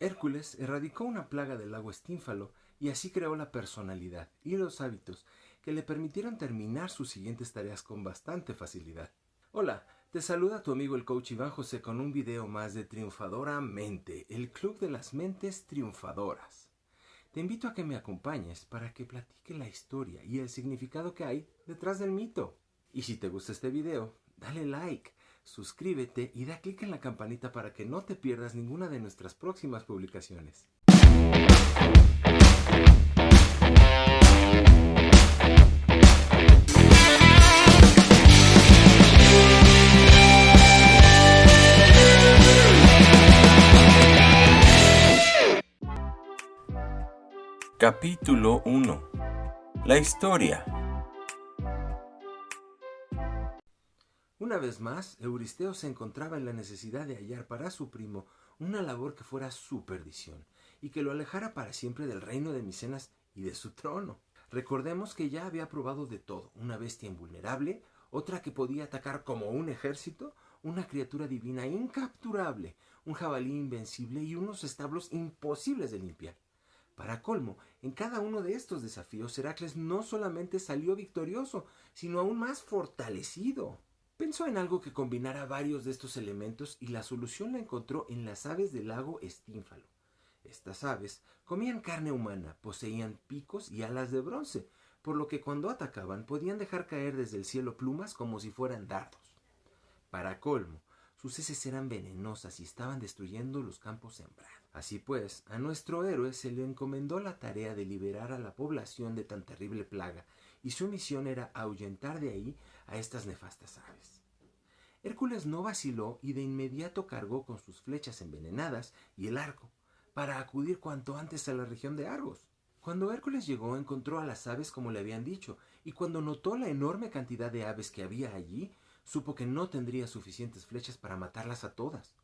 Hércules erradicó una plaga del lago Estínfalo y así creó la personalidad y los hábitos que le permitieron terminar sus siguientes tareas con bastante facilidad. Hola, te saluda tu amigo el coach Iván José con un video más de Triunfadora Mente, el club de las mentes triunfadoras. Te invito a que me acompañes para que platique la historia y el significado que hay detrás del mito. Y si te gusta este video, dale like, suscríbete y da clic en la campanita para que no te pierdas ninguna de nuestras próximas publicaciones. Capítulo 1 La historia Una vez más, Euristeo se encontraba en la necesidad de hallar para su primo una labor que fuera su perdición y que lo alejara para siempre del reino de Micenas y de su trono. Recordemos que ya había probado de todo, una bestia invulnerable, otra que podía atacar como un ejército, una criatura divina incapturable, un jabalí invencible y unos establos imposibles de limpiar. Para colmo, en cada uno de estos desafíos Heracles no solamente salió victorioso, sino aún más fortalecido. Pensó en algo que combinara varios de estos elementos y la solución la encontró en las aves del lago Estínfalo. Estas aves comían carne humana, poseían picos y alas de bronce, por lo que cuando atacaban podían dejar caer desde el cielo plumas como si fueran dardos. Para colmo, sus heces eran venenosas y estaban destruyendo los campos sembrados. Así pues, a nuestro héroe se le encomendó la tarea de liberar a la población de tan terrible plaga, y su misión era ahuyentar de ahí a estas nefastas aves. Hércules no vaciló y de inmediato cargó con sus flechas envenenadas y el arco, para acudir cuanto antes a la región de Argos. Cuando Hércules llegó encontró a las aves como le habían dicho, y cuando notó la enorme cantidad de aves que había allí, supo que no tendría suficientes flechas para matarlas a todas.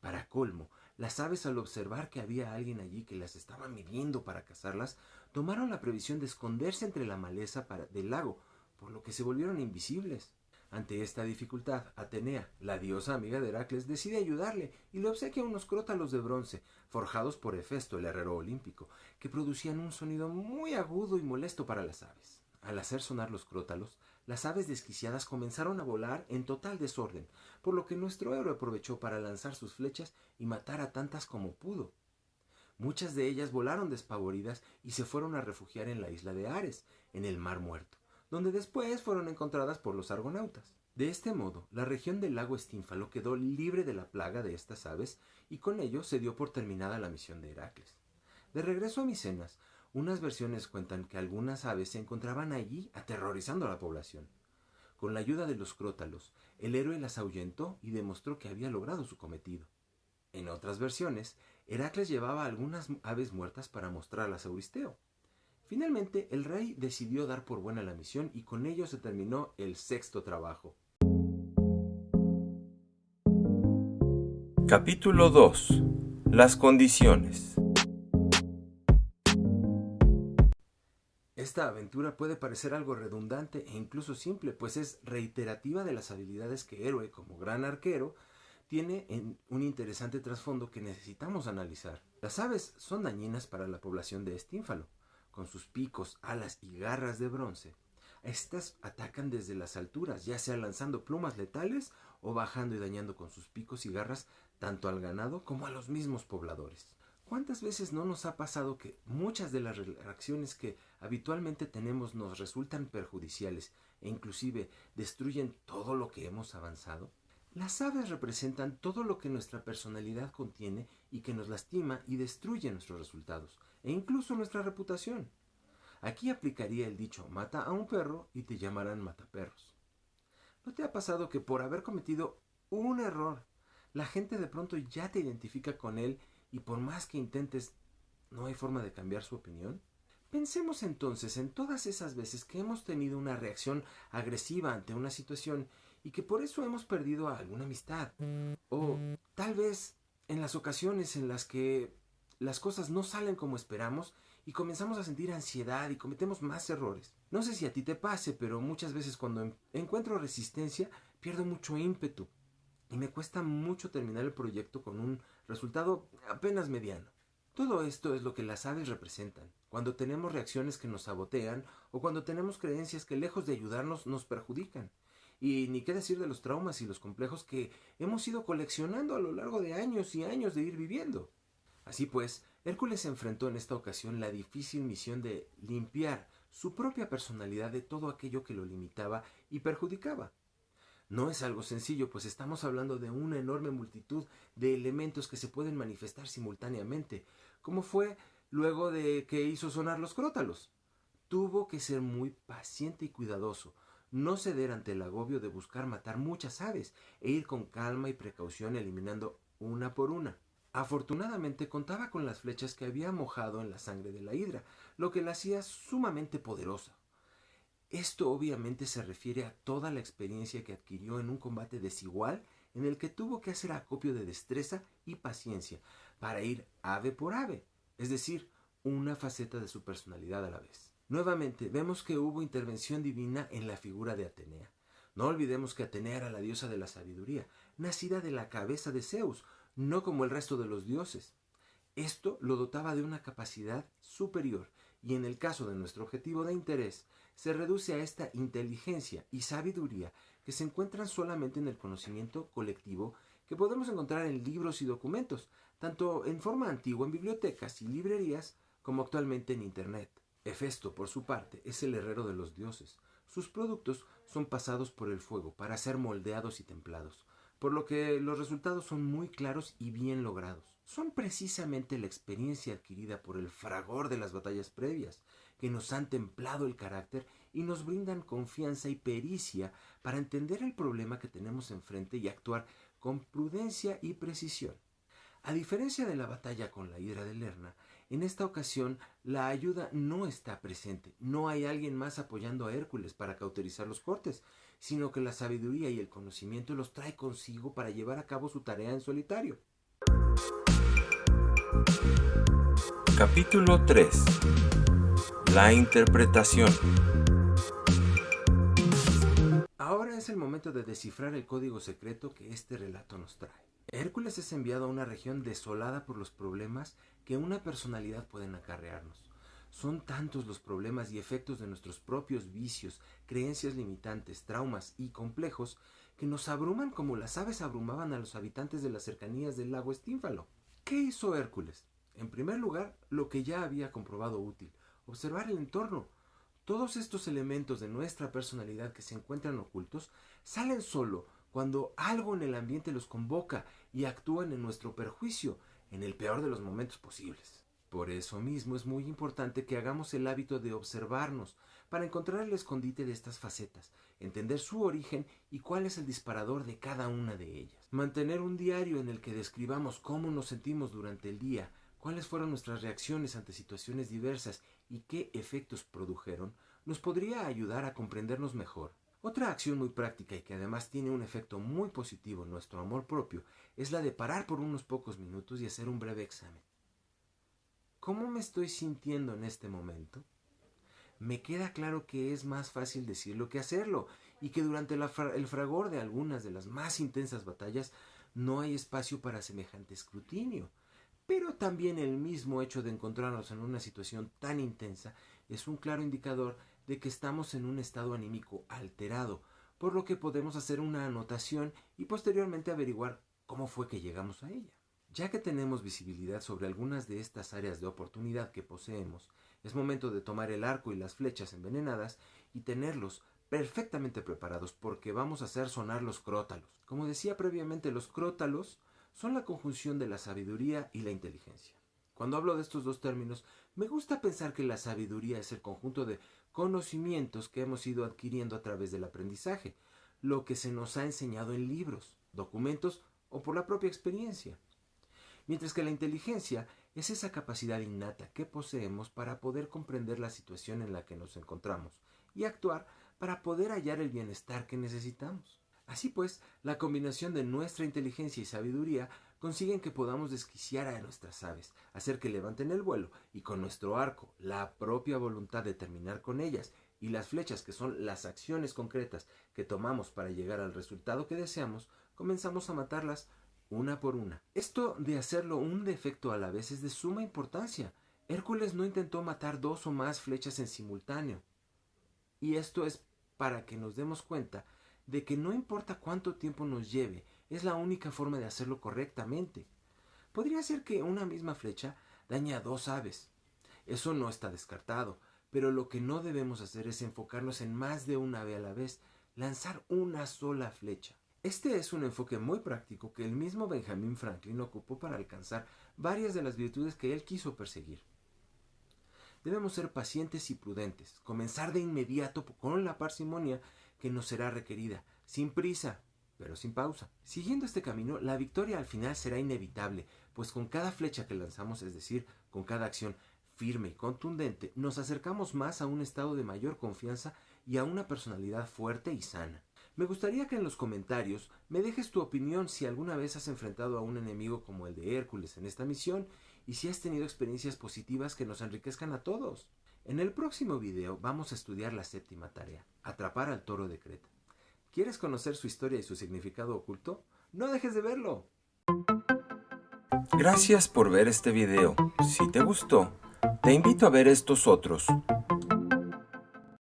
Para colmo, las aves al observar que había alguien allí que las estaba midiendo para cazarlas, tomaron la previsión de esconderse entre la maleza del lago, por lo que se volvieron invisibles. Ante esta dificultad, Atenea, la diosa amiga de Heracles, decide ayudarle y le obsequia unos crótalos de bronce, forjados por Hefesto, el herrero olímpico, que producían un sonido muy agudo y molesto para las aves. Al hacer sonar los crótalos, las aves desquiciadas comenzaron a volar en total desorden, por lo que nuestro héroe aprovechó para lanzar sus flechas y matar a tantas como pudo. Muchas de ellas volaron despavoridas y se fueron a refugiar en la isla de Ares, en el Mar Muerto, donde después fueron encontradas por los argonautas. De este modo, la región del lago Estínfalo quedó libre de la plaga de estas aves y con ello se dio por terminada la misión de Heracles. De regreso a Micenas, unas versiones cuentan que algunas aves se encontraban allí aterrorizando a la población. Con la ayuda de los crótalos, el héroe las ahuyentó y demostró que había logrado su cometido. En otras versiones, Heracles llevaba algunas aves muertas para mostrarlas a Euristeo. Finalmente, el rey decidió dar por buena la misión y con ello se terminó el sexto trabajo. Capítulo 2 Las condiciones Esta aventura puede parecer algo redundante e incluso simple, pues es reiterativa de las habilidades que Héroe, como gran arquero, tiene en un interesante trasfondo que necesitamos analizar. Las aves son dañinas para la población de Estínfalo. Con sus picos, alas y garras de bronce, estas atacan desde las alturas, ya sea lanzando plumas letales o bajando y dañando con sus picos y garras tanto al ganado como a los mismos pobladores. ¿Cuántas veces no nos ha pasado que muchas de las reacciones que habitualmente tenemos nos resultan perjudiciales e inclusive destruyen todo lo que hemos avanzado? Las aves representan todo lo que nuestra personalidad contiene y que nos lastima y destruye nuestros resultados e incluso nuestra reputación. Aquí aplicaría el dicho mata a un perro y te llamarán mataperros. ¿No te ha pasado que por haber cometido un error, la gente de pronto ya te identifica con él y por más que intentes, no hay forma de cambiar su opinión? Pensemos entonces en todas esas veces que hemos tenido una reacción agresiva ante una situación y que por eso hemos perdido alguna amistad. O tal vez en las ocasiones en las que las cosas no salen como esperamos y comenzamos a sentir ansiedad y cometemos más errores. No sé si a ti te pase, pero muchas veces cuando encuentro resistencia pierdo mucho ímpetu y me cuesta mucho terminar el proyecto con un resultado apenas mediano. Todo esto es lo que las aves representan, cuando tenemos reacciones que nos sabotean o cuando tenemos creencias que lejos de ayudarnos nos perjudican. Y ni qué decir de los traumas y los complejos que hemos ido coleccionando a lo largo de años y años de ir viviendo. Así pues, Hércules enfrentó en esta ocasión la difícil misión de limpiar su propia personalidad de todo aquello que lo limitaba y perjudicaba. No es algo sencillo, pues estamos hablando de una enorme multitud de elementos que se pueden manifestar simultáneamente, como fue luego de que hizo sonar los crótalos. Tuvo que ser muy paciente y cuidadoso, no ceder ante el agobio de buscar matar muchas aves e ir con calma y precaución eliminando una por una. Afortunadamente contaba con las flechas que había mojado en la sangre de la hidra, lo que la hacía sumamente poderosa. Esto obviamente se refiere a toda la experiencia que adquirió en un combate desigual en el que tuvo que hacer acopio de destreza y paciencia para ir ave por ave, es decir, una faceta de su personalidad a la vez. Nuevamente vemos que hubo intervención divina en la figura de Atenea. No olvidemos que Atenea era la diosa de la sabiduría, nacida de la cabeza de Zeus, no como el resto de los dioses. Esto lo dotaba de una capacidad superior y en el caso de nuestro objetivo de interés, se reduce a esta inteligencia y sabiduría que se encuentran solamente en el conocimiento colectivo que podemos encontrar en libros y documentos, tanto en forma antigua en bibliotecas y librerías como actualmente en Internet. Hefesto, por su parte, es el herrero de los dioses. Sus productos son pasados por el fuego para ser moldeados y templados por lo que los resultados son muy claros y bien logrados. Son precisamente la experiencia adquirida por el fragor de las batallas previas, que nos han templado el carácter y nos brindan confianza y pericia para entender el problema que tenemos enfrente y actuar con prudencia y precisión. A diferencia de la batalla con la hidra de Lerna, en esta ocasión la ayuda no está presente, no hay alguien más apoyando a Hércules para cauterizar los cortes, sino que la sabiduría y el conocimiento los trae consigo para llevar a cabo su tarea en solitario. Capítulo 3 La interpretación Ahora es el momento de descifrar el código secreto que este relato nos trae. Hércules es enviado a una región desolada por los problemas que una personalidad pueden acarrearnos. Son tantos los problemas y efectos de nuestros propios vicios, creencias limitantes, traumas y complejos que nos abruman como las aves abrumaban a los habitantes de las cercanías del lago Estínfalo. ¿Qué hizo Hércules? En primer lugar, lo que ya había comprobado útil, observar el entorno. Todos estos elementos de nuestra personalidad que se encuentran ocultos salen solo cuando algo en el ambiente los convoca y actúan en nuestro perjuicio, en el peor de los momentos posibles. Por eso mismo es muy importante que hagamos el hábito de observarnos para encontrar el escondite de estas facetas, entender su origen y cuál es el disparador de cada una de ellas. Mantener un diario en el que describamos cómo nos sentimos durante el día, cuáles fueron nuestras reacciones ante situaciones diversas y qué efectos produjeron, nos podría ayudar a comprendernos mejor. Otra acción muy práctica y que además tiene un efecto muy positivo en nuestro amor propio es la de parar por unos pocos minutos y hacer un breve examen. ¿Cómo me estoy sintiendo en este momento? Me queda claro que es más fácil decirlo que hacerlo y que durante el fragor de algunas de las más intensas batallas no hay espacio para semejante escrutinio. Pero también el mismo hecho de encontrarnos en una situación tan intensa es un claro indicador de que estamos en un estado anímico alterado, por lo que podemos hacer una anotación y posteriormente averiguar cómo fue que llegamos a ella. Ya que tenemos visibilidad sobre algunas de estas áreas de oportunidad que poseemos, es momento de tomar el arco y las flechas envenenadas y tenerlos perfectamente preparados porque vamos a hacer sonar los crótalos. Como decía previamente, los crótalos son la conjunción de la sabiduría y la inteligencia. Cuando hablo de estos dos términos, me gusta pensar que la sabiduría es el conjunto de conocimientos que hemos ido adquiriendo a través del aprendizaje, lo que se nos ha enseñado en libros, documentos o por la propia experiencia mientras que la inteligencia es esa capacidad innata que poseemos para poder comprender la situación en la que nos encontramos y actuar para poder hallar el bienestar que necesitamos. Así pues, la combinación de nuestra inteligencia y sabiduría consiguen que podamos desquiciar a nuestras aves, hacer que levanten el vuelo y con nuestro arco, la propia voluntad de terminar con ellas y las flechas que son las acciones concretas que tomamos para llegar al resultado que deseamos, comenzamos a matarlas una por una. Esto de hacerlo un defecto a la vez es de suma importancia. Hércules no intentó matar dos o más flechas en simultáneo. Y esto es para que nos demos cuenta de que no importa cuánto tiempo nos lleve, es la única forma de hacerlo correctamente. Podría ser que una misma flecha dañe a dos aves. Eso no está descartado, pero lo que no debemos hacer es enfocarnos en más de una ave a la vez, lanzar una sola flecha. Este es un enfoque muy práctico que el mismo Benjamin Franklin ocupó para alcanzar varias de las virtudes que él quiso perseguir. Debemos ser pacientes y prudentes, comenzar de inmediato con la parsimonia que nos será requerida, sin prisa, pero sin pausa. Siguiendo este camino, la victoria al final será inevitable, pues con cada flecha que lanzamos, es decir, con cada acción firme y contundente, nos acercamos más a un estado de mayor confianza y a una personalidad fuerte y sana. Me gustaría que en los comentarios me dejes tu opinión si alguna vez has enfrentado a un enemigo como el de Hércules en esta misión y si has tenido experiencias positivas que nos enriquezcan a todos. En el próximo video vamos a estudiar la séptima tarea, atrapar al toro de Creta. ¿Quieres conocer su historia y su significado oculto? No dejes de verlo. Gracias por ver este video. Si te gustó, te invito a ver estos otros